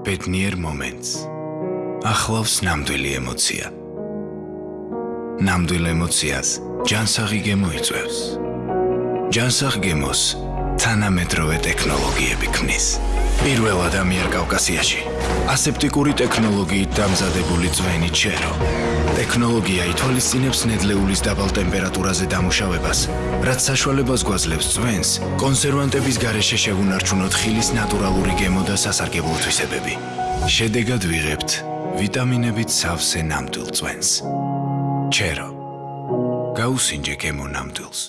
ბედნიერ მომენტს. ახლავს ნამდვილი ემოცია. ნამდვილ ემოციას ჯანსაღი გემოიწევს. ჯანსაღ გემოს თანამედროვე ტექნოლოგიები ქმნის. პირველად ამიერკავკასიაში ასეპტიკური ტექნოლოგიით დამზადებული ძვენი ჩერო. ტექნოლოგია ითვალისწინებს ნედლეულის დაბალ ტემპერატურაზე დამუშავებას, რაც საშუალებას გვაძლევს ძვენს კონსერვანტების გარეშე შევუნარჩუნოთ ხილის ნატურალური გემო და სასარგებლო თვისებები. შედეგად ვიღებთ ვიტამინებით სავსე ნამდვილ ძვენს. ჩერო. გაუსინჯე გემო ნამდვილს.